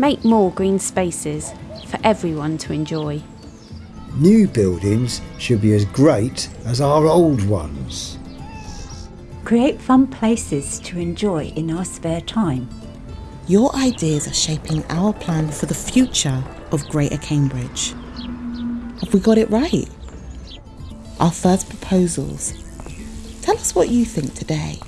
Make more green spaces for everyone to enjoy. New buildings should be as great as our old ones. Create fun places to enjoy in our spare time. Your ideas are shaping our plan for the future of Greater Cambridge. Have we got it right? Our first proposals. Tell us what you think today.